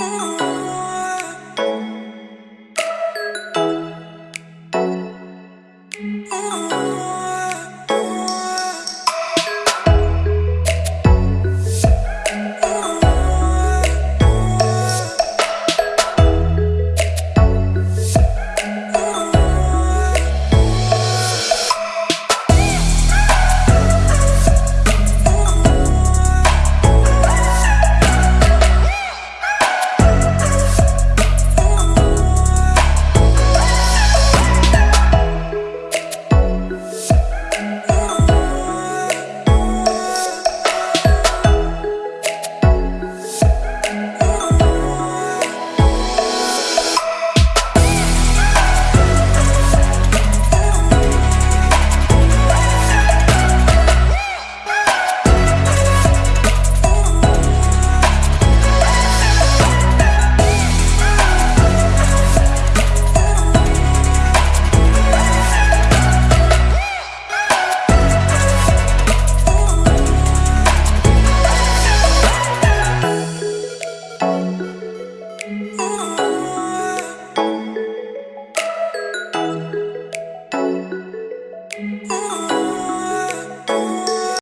Ooh. Ooh.